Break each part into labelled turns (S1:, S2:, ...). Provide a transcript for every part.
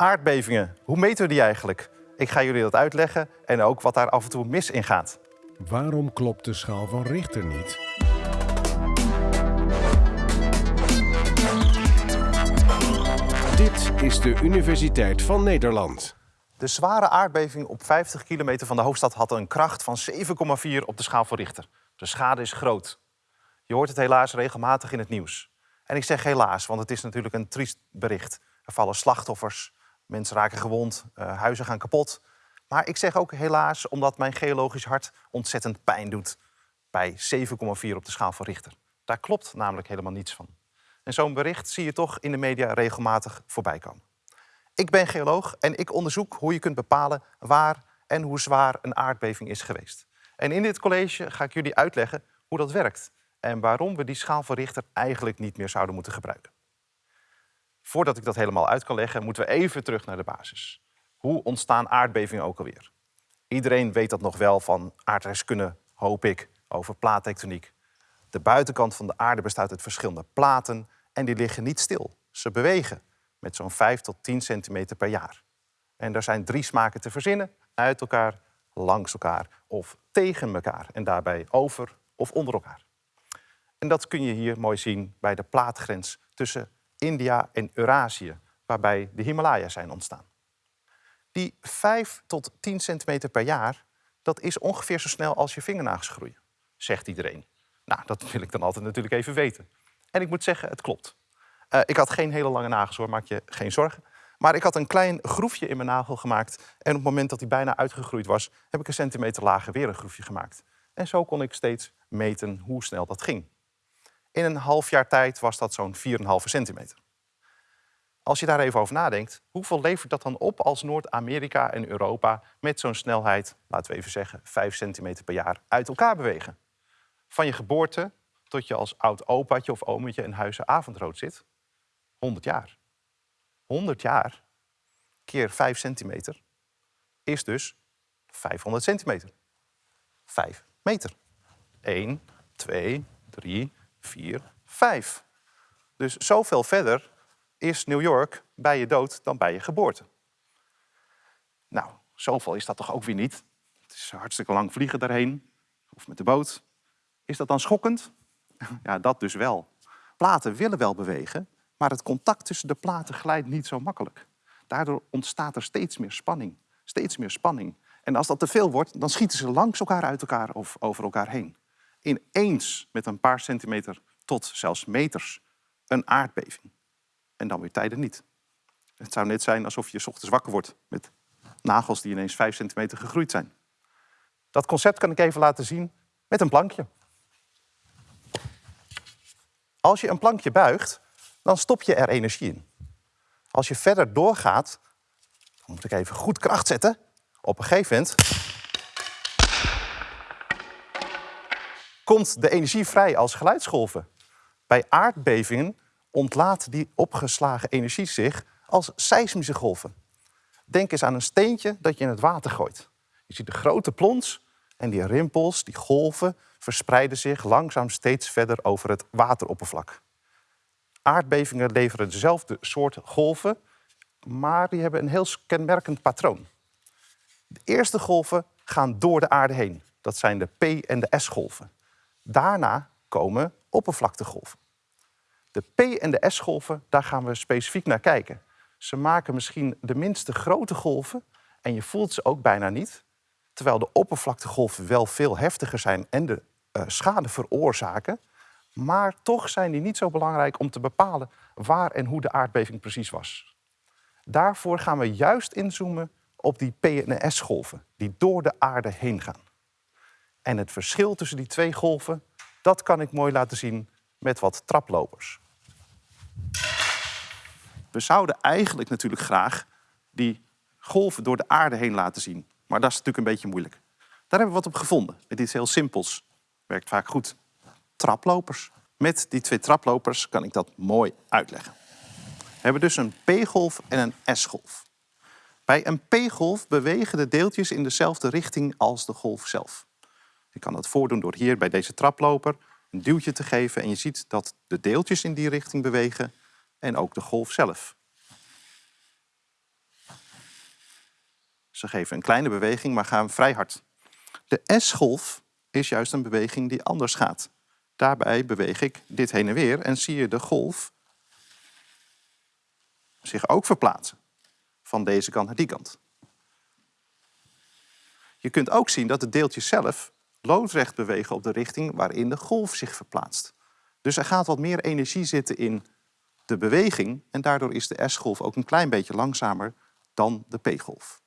S1: Aardbevingen, hoe meten we die eigenlijk? Ik ga jullie dat uitleggen en ook wat daar af en toe mis in gaat.
S2: Waarom klopt de schaal van Richter niet? Dit is de Universiteit van Nederland.
S1: De zware aardbeving op 50 kilometer van de hoofdstad had een kracht van 7,4 op de schaal van Richter. De schade is groot. Je hoort het helaas regelmatig in het nieuws. En ik zeg helaas, want het is natuurlijk een triest bericht. Er vallen slachtoffers, mensen raken gewond, uh, huizen gaan kapot. Maar ik zeg ook helaas omdat mijn geologisch hart ontzettend pijn doet bij 7,4 op de schaal van Richter. Daar klopt namelijk helemaal niets van. En zo'n bericht zie je toch in de media regelmatig voorbij komen. Ik ben geoloog en ik onderzoek hoe je kunt bepalen waar en hoe zwaar een aardbeving is geweest. En in dit college ga ik jullie uitleggen hoe dat werkt en waarom we die schaal van Richter eigenlijk niet meer zouden moeten gebruiken. Voordat ik dat helemaal uit kan leggen, moeten we even terug naar de basis. Hoe ontstaan aardbevingen ook alweer? Iedereen weet dat nog wel van aardrijkskunde, hoop ik, over plaattectoniek. De buitenkant van de aarde bestaat uit verschillende platen en die liggen niet stil. Ze bewegen met zo'n 5 tot 10 centimeter per jaar. En er zijn drie smaken te verzinnen, uit elkaar, langs elkaar of tegen elkaar en daarbij over of onder elkaar. En dat kun je hier mooi zien bij de plaatgrens tussen India en Eurasië, waarbij de Himalaya zijn ontstaan. Die 5 tot 10 centimeter per jaar, dat is ongeveer zo snel als je vingernagels groeien, zegt iedereen. Nou, dat wil ik dan altijd natuurlijk even weten. En ik moet zeggen, het klopt. Uh, ik had geen hele lange nagels hoor, maak je geen zorgen. Maar ik had een klein groefje in mijn nagel gemaakt. En op het moment dat hij bijna uitgegroeid was, heb ik een centimeter lager weer een groefje gemaakt. En zo kon ik steeds meten hoe snel dat ging. In een half jaar tijd was dat zo'n 4,5 centimeter. Als je daar even over nadenkt, hoeveel levert dat dan op als Noord-Amerika en Europa met zo'n snelheid, laten we even zeggen, 5 centimeter per jaar uit elkaar bewegen? Van je geboorte tot je als oud opaatje of ometje in huizen avondrood zit, 100 jaar. 100 jaar keer 5 centimeter is dus 500 centimeter. 5 meter. 1, 2, 3, 4, 5. Dus zoveel verder is New York bij je dood dan bij je geboorte. Nou, zoveel is dat toch ook weer niet. Het is hartstikke lang vliegen daarheen, of met de boot. Is dat dan schokkend? Ja, dat dus wel. Platen willen wel bewegen, maar het contact tussen de platen glijdt niet zo makkelijk. Daardoor ontstaat er steeds meer spanning. Steeds meer spanning. En als dat te veel wordt, dan schieten ze langs elkaar uit elkaar of over elkaar heen. Ineens met een paar centimeter tot zelfs meters een aardbeving. En dan weer tijden niet. Het zou net zijn alsof je ochtends wakker wordt met nagels die ineens 5 centimeter gegroeid zijn. Dat concept kan ik even laten zien met een plankje. Als je een plankje buigt, dan stop je er energie in. Als je verder doorgaat, dan moet ik even goed kracht zetten. Op een gegeven moment komt de energie vrij als geluidsgolven. Bij aardbevingen ontlaat die opgeslagen energie zich als seismische golven. Denk eens aan een steentje dat je in het water gooit. Je ziet de grote plons en die rimpels, die golven, verspreiden zich langzaam steeds verder over het wateroppervlak. Aardbevingen leveren dezelfde soort golven, maar die hebben een heel kenmerkend patroon. De eerste golven gaan door de aarde heen. Dat zijn de P- en de S-golven. Daarna komen oppervlaktegolven. De P- en de S-golven, daar gaan we specifiek naar kijken. Ze maken misschien de minste grote golven en je voelt ze ook bijna niet. Terwijl de oppervlaktegolven wel veel heftiger zijn en de uh, schade veroorzaken. Maar toch zijn die niet zo belangrijk om te bepalen waar en hoe de aardbeving precies was. Daarvoor gaan we juist inzoomen op die P- en S-golven die door de aarde heen gaan. En het verschil tussen die twee golven, dat kan ik mooi laten zien met wat traplopers. We zouden eigenlijk natuurlijk graag die golven door de aarde heen laten zien. Maar dat is natuurlijk een beetje moeilijk. Daar hebben we wat op gevonden. Met iets heel simpels. Werkt vaak goed. Traplopers. Met die twee traplopers kan ik dat mooi uitleggen. We hebben dus een P-golf en een S-golf. Bij een P-golf bewegen de deeltjes in dezelfde richting als de golf zelf. Ik kan dat voordoen door hier bij deze traploper een duwtje te geven en je ziet dat de deeltjes in die richting bewegen en ook de golf zelf. Ze geven een kleine beweging, maar gaan vrij hard. De S-golf is juist een beweging die anders gaat. Daarbij beweeg ik dit heen en weer en zie je de golf zich ook verplaatsen. Van deze kant naar die kant. Je kunt ook zien dat de deeltjes zelf loodrecht bewegen op de richting waarin de golf zich verplaatst. Dus er gaat wat meer energie zitten in de beweging en daardoor is de S-golf ook een klein beetje langzamer dan de P-golf.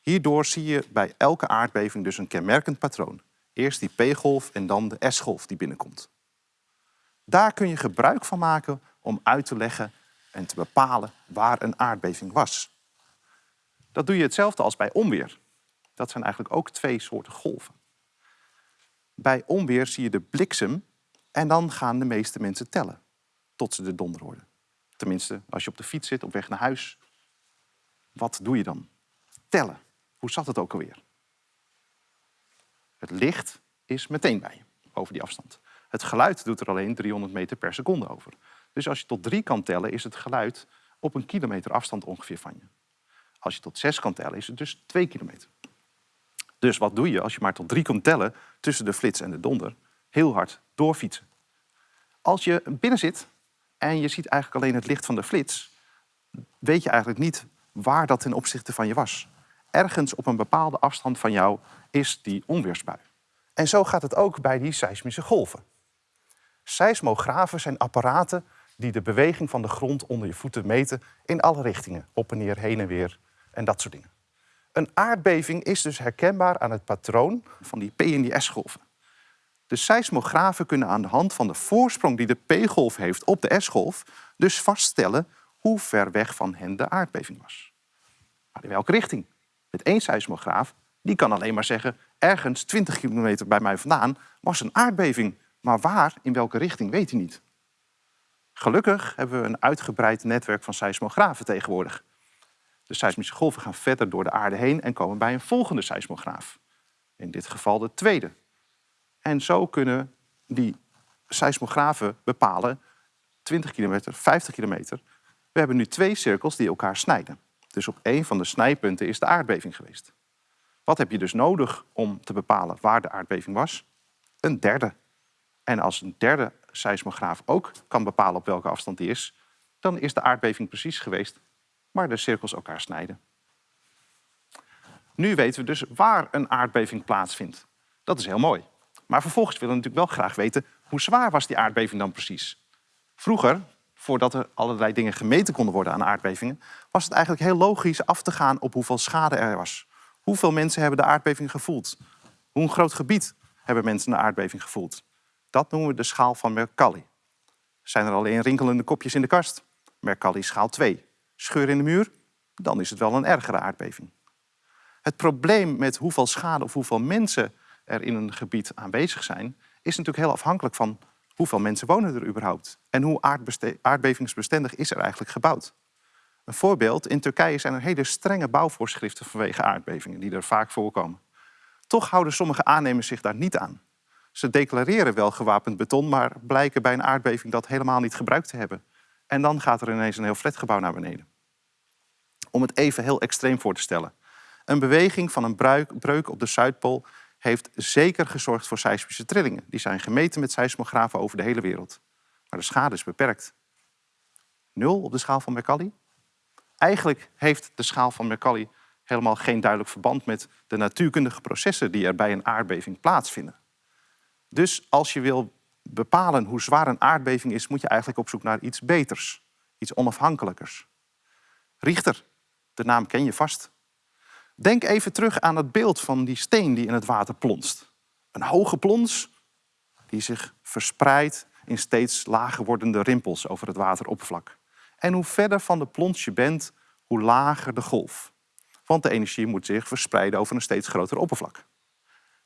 S1: Hierdoor zie je bij elke aardbeving dus een kenmerkend patroon. Eerst die P-golf en dan de S-golf die binnenkomt. Daar kun je gebruik van maken om uit te leggen en te bepalen waar een aardbeving was. Dat doe je hetzelfde als bij onweer. Dat zijn eigenlijk ook twee soorten golven. Bij onweer zie je de bliksem en dan gaan de meeste mensen tellen tot ze de donder horen. Tenminste, als je op de fiets zit op weg naar huis, wat doe je dan? Tellen. Hoe zat het ook alweer? Het licht is meteen bij je over die afstand. Het geluid doet er alleen 300 meter per seconde over. Dus als je tot drie kan tellen, is het geluid op een kilometer afstand ongeveer van je. Als je tot zes kan tellen, is het dus twee kilometer. Dus wat doe je als je maar tot drie kan tellen tussen de flits en de donder? Heel hard doorfietsen. Als je binnen zit en je ziet eigenlijk alleen het licht van de flits, weet je eigenlijk niet waar dat ten opzichte van je was. Ergens op een bepaalde afstand van jou is die onweersbui. En zo gaat het ook bij die seismische golven. Seismografen zijn apparaten die de beweging van de grond onder je voeten meten in alle richtingen, op en neer, heen en weer en dat soort dingen. Een aardbeving is dus herkenbaar aan het patroon van die P- en die S-golven. De seismografen kunnen aan de hand van de voorsprong die de P-golf heeft op de S-golf dus vaststellen hoe ver weg van hen de aardbeving was. Maar in welke richting? Met één seismograaf, die kan alleen maar zeggen... ergens 20 kilometer bij mij vandaan was een aardbeving. Maar waar, in welke richting, weet hij niet. Gelukkig hebben we een uitgebreid netwerk van seismografen tegenwoordig. De seismische golven gaan verder door de aarde heen en komen bij een volgende seismograaf. In dit geval de tweede. En zo kunnen die seismografen bepalen 20 kilometer, 50 kilometer. We hebben nu twee cirkels die elkaar snijden. Dus op één van de snijpunten is de aardbeving geweest. Wat heb je dus nodig om te bepalen waar de aardbeving was? Een derde. En als een derde seismograaf ook kan bepalen op welke afstand die is, dan is de aardbeving precies geweest waar de cirkels elkaar snijden. Nu weten we dus waar een aardbeving plaatsvindt. Dat is heel mooi. Maar vervolgens willen we natuurlijk wel graag weten hoe zwaar was die aardbeving dan precies. Vroeger, voordat er allerlei dingen gemeten konden worden aan aardbevingen, was het eigenlijk heel logisch af te gaan op hoeveel schade er was. Hoeveel mensen hebben de aardbeving gevoeld? Hoe een groot gebied hebben mensen de aardbeving gevoeld? Dat noemen we de schaal van Mercalli. Zijn er alleen rinkelende kopjes in de kast? Mercalli schaal 2. Scheur in de muur? Dan is het wel een ergere aardbeving. Het probleem met hoeveel schade of hoeveel mensen er in een gebied aanwezig zijn, is natuurlijk heel afhankelijk van hoeveel mensen wonen er überhaupt en hoe aardbevingsbestendig is er eigenlijk gebouwd. Een voorbeeld, in Turkije zijn er hele strenge bouwvoorschriften vanwege aardbevingen die er vaak voorkomen. Toch houden sommige aannemers zich daar niet aan. Ze declareren wel gewapend beton, maar blijken bij een aardbeving dat helemaal niet gebruikt te hebben. En dan gaat er ineens een heel flatgebouw naar beneden. Om het even heel extreem voor te stellen. Een beweging van een breuk op de Zuidpool heeft zeker gezorgd voor seismische trillingen. Die zijn gemeten met seismografen over de hele wereld. Maar de schade is beperkt. Nul op de schaal van Mercalli? Eigenlijk heeft de schaal van Mercalli helemaal geen duidelijk verband met de natuurkundige processen die er bij een aardbeving plaatsvinden. Dus als je wil bepalen hoe zwaar een aardbeving is, moet je eigenlijk op zoek naar iets beters, iets onafhankelijkers. Richter, de naam ken je vast. Denk even terug aan het beeld van die steen die in het water plonst. Een hoge plons die zich verspreidt in steeds lager wordende rimpels over het wateroppervlak. En hoe verder van de plons je bent, hoe lager de golf. Want de energie moet zich verspreiden over een steeds groter oppervlak.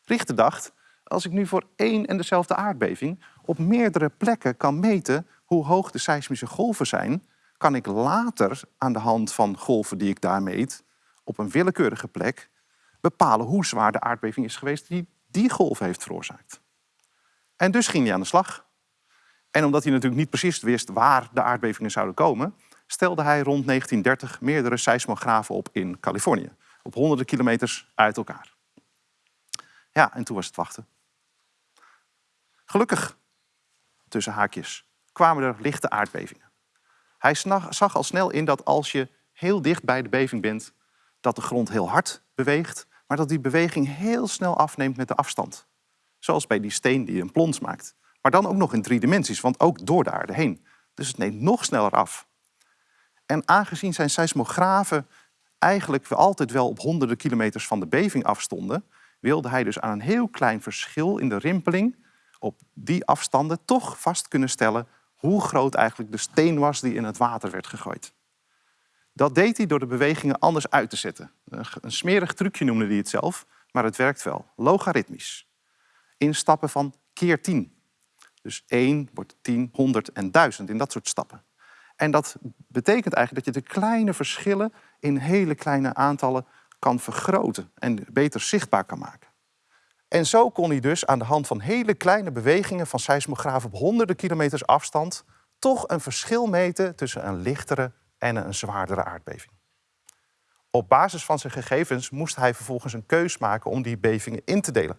S1: Richter dacht, als ik nu voor één en dezelfde aardbeving op meerdere plekken kan meten hoe hoog de seismische golven zijn, kan ik later aan de hand van golven die ik daar meet, op een willekeurige plek, bepalen hoe zwaar de aardbeving is geweest die die golf heeft veroorzaakt. En dus ging hij aan de slag. En omdat hij natuurlijk niet precies wist waar de aardbevingen zouden komen, stelde hij rond 1930 meerdere seismografen op in Californië. op honderden kilometers uit elkaar. Ja, en toen was het wachten. Gelukkig, tussen haakjes, kwamen er lichte aardbevingen. Hij zag al snel in dat als je heel dicht bij de beving bent, dat de grond heel hard beweegt, maar dat die beweging heel snel afneemt met de afstand. Zoals bij die steen die een plons maakt. Maar dan ook nog in drie dimensies, want ook door de aarde heen. Dus het neemt nog sneller af. En aangezien zijn seismografen eigenlijk altijd wel op honderden kilometers van de beving afstonden, wilde hij dus aan een heel klein verschil in de rimpeling op die afstanden toch vast kunnen stellen hoe groot eigenlijk de steen was die in het water werd gegooid. Dat deed hij door de bewegingen anders uit te zetten. Een smerig trucje noemde hij het zelf, maar het werkt wel. Logaritmisch. In stappen van keer 10. Dus 1 wordt 10, 100 en 1000 in dat soort stappen. En dat betekent eigenlijk dat je de kleine verschillen in hele kleine aantallen kan vergroten en beter zichtbaar kan maken. En zo kon hij dus aan de hand van hele kleine bewegingen van seismografen op honderden kilometers afstand toch een verschil meten tussen een lichtere en een zwaardere aardbeving. Op basis van zijn gegevens moest hij vervolgens een keus maken om die bevingen in te delen.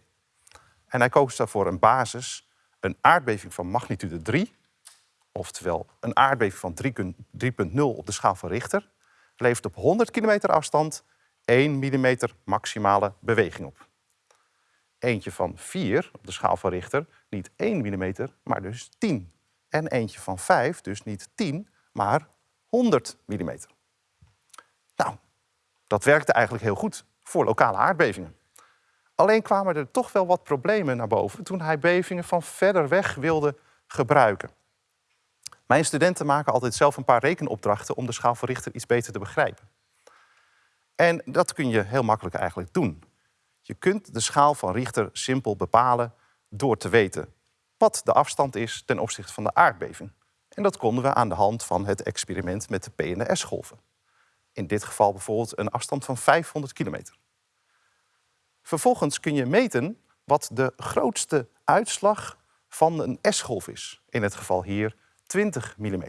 S1: En hij koos daarvoor een basis, een aardbeving van magnitude 3, oftewel een aardbeving van 3,0 op de schaal van Richter, levert op 100 kilometer afstand 1 mm maximale beweging op. Eentje van 4 op de schaal van Richter, niet 1 mm, maar dus 10. En eentje van 5, dus niet 10, maar 100 mm. Nou, dat werkte eigenlijk heel goed voor lokale aardbevingen. Alleen kwamen er toch wel wat problemen naar boven toen hij bevingen van verder weg wilde gebruiken. Mijn studenten maken altijd zelf een paar rekenopdrachten om de schaal van Richter iets beter te begrijpen. En dat kun je heel makkelijk eigenlijk doen. Je kunt de schaal van Richter simpel bepalen door te weten wat de afstand is ten opzichte van de aardbeving. En dat konden we aan de hand van het experiment met de P en de S-golven. In dit geval bijvoorbeeld een afstand van 500 kilometer. Vervolgens kun je meten wat de grootste uitslag van een S-golf is. In het geval hier 20 mm.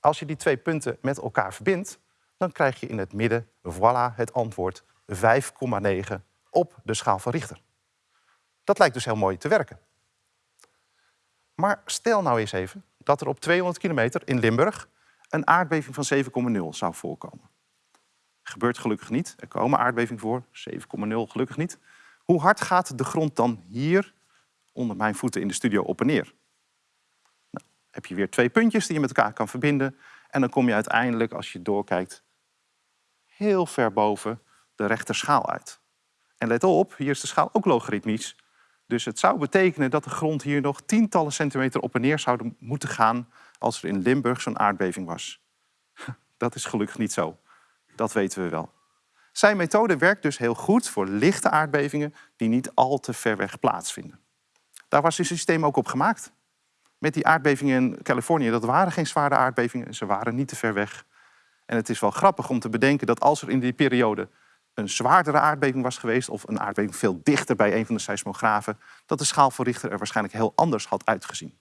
S1: Als je die twee punten met elkaar verbindt, dan krijg je in het midden, voilà, het antwoord 5,9 op de schaal van Richter. Dat lijkt dus heel mooi te werken. Maar stel nou eens even dat er op 200 kilometer in Limburg een aardbeving van 7,0 zou voorkomen. Gebeurt gelukkig niet. Er komen aardbevingen voor, 7,0 gelukkig niet. Hoe hard gaat de grond dan hier onder mijn voeten in de studio op en neer? Nou, heb je weer twee puntjes die je met elkaar kan verbinden. En dan kom je uiteindelijk, als je doorkijkt, heel ver boven de rechter schaal uit. En let op, hier is de schaal ook logaritmisch. Dus het zou betekenen dat de grond hier nog tientallen centimeter op en neer zou moeten gaan als er in Limburg zo'n aardbeving was. Dat is gelukkig niet zo. Dat weten we wel. Zijn methode werkt dus heel goed voor lichte aardbevingen die niet al te ver weg plaatsvinden. Daar was het systeem ook op gemaakt. Met die aardbevingen in Californië, dat waren geen zware aardbevingen, ze waren niet te ver weg. En het is wel grappig om te bedenken dat als er in die periode een zwaardere aardbeving was geweest, of een aardbeving veel dichter bij een van de seismografen, dat de schaal Richter er waarschijnlijk heel anders had uitgezien.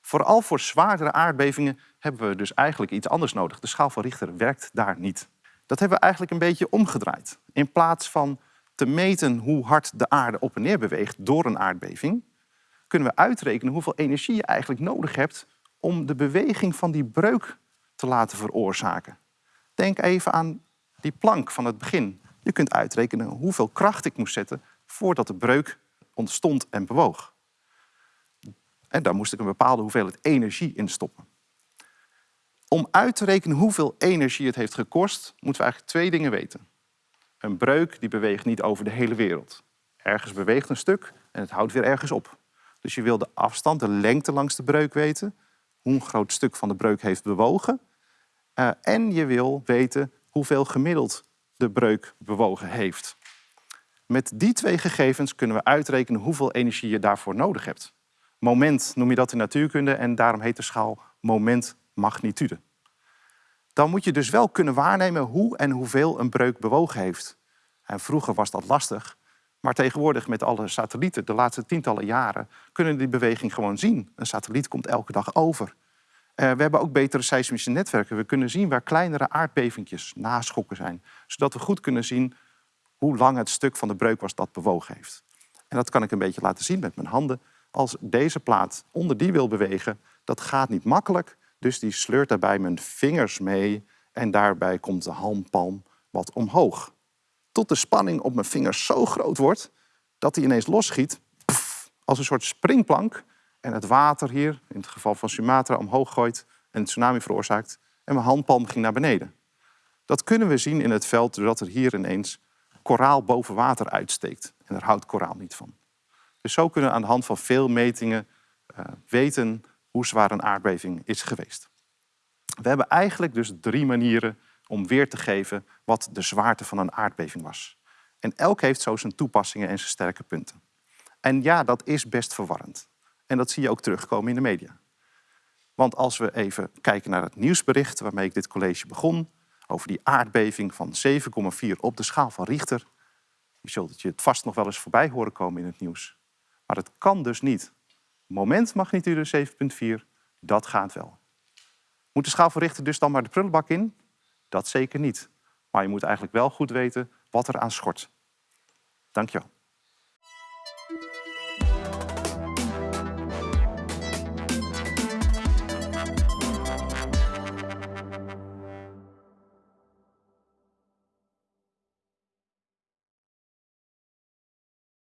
S1: Vooral voor zwaardere aardbevingen hebben we dus eigenlijk iets anders nodig. De schaal van Richter werkt daar niet. Dat hebben we eigenlijk een beetje omgedraaid. In plaats van te meten hoe hard de aarde op en neer beweegt door een aardbeving, kunnen we uitrekenen hoeveel energie je eigenlijk nodig hebt om de beweging van die breuk te laten veroorzaken. Denk even aan die plank van het begin. Je kunt uitrekenen hoeveel kracht ik moest zetten voordat de breuk ontstond en bewoog. En daar moest ik een bepaalde hoeveelheid energie in stoppen. Om uit te rekenen hoeveel energie het heeft gekost, moeten we eigenlijk twee dingen weten. Een breuk die beweegt niet over de hele wereld. Ergens beweegt een stuk en het houdt weer ergens op. Dus je wil de afstand, de lengte langs de breuk weten, hoe een groot stuk van de breuk heeft bewogen. Uh, en je wil weten hoeveel gemiddeld de breuk bewogen heeft. Met die twee gegevens kunnen we uitrekenen hoeveel energie je daarvoor nodig hebt. Moment noem je dat in natuurkunde en daarom heet de schaal moment-magnitude. Dan moet je dus wel kunnen waarnemen hoe en hoeveel een breuk bewogen heeft. En vroeger was dat lastig, maar tegenwoordig met alle satellieten, de laatste tientallen jaren, kunnen die beweging gewoon zien. Een satelliet komt elke dag over. Eh, we hebben ook betere seismische netwerken. We kunnen zien waar kleinere aardbevingjes naschokken zijn. Zodat we goed kunnen zien hoe lang het stuk van de breuk was dat bewogen heeft. En dat kan ik een beetje laten zien met mijn handen. Als deze plaat onder die wil bewegen, dat gaat niet makkelijk. Dus die sleurt daarbij mijn vingers mee en daarbij komt de handpalm wat omhoog. Tot de spanning op mijn vingers zo groot wordt dat hij ineens losschiet als een soort springplank en het water hier, in het geval van Sumatra, omhoog gooit en een tsunami veroorzaakt. En mijn handpalm ging naar beneden. Dat kunnen we zien in het veld doordat er hier ineens koraal boven water uitsteekt. En daar houdt koraal niet van. Dus zo kunnen we aan de hand van veel metingen uh, weten hoe zwaar een aardbeving is geweest. We hebben eigenlijk dus drie manieren om weer te geven wat de zwaarte van een aardbeving was. En elk heeft zo zijn toepassingen en zijn sterke punten. En ja, dat is best verwarrend. En dat zie je ook terugkomen in de media. Want als we even kijken naar het nieuwsbericht waarmee ik dit college begon, over die aardbeving van 7,4 op de schaal van Richter, je zult je het vast nog wel eens voorbij horen komen in het nieuws. Maar het kan dus niet. Momentmagnitude 7,4, dat gaat wel. Moet de schaal van Richter dus dan maar de prullenbak in? Dat zeker niet. Maar je moet eigenlijk wel goed weten wat er aan schort. Dank je wel.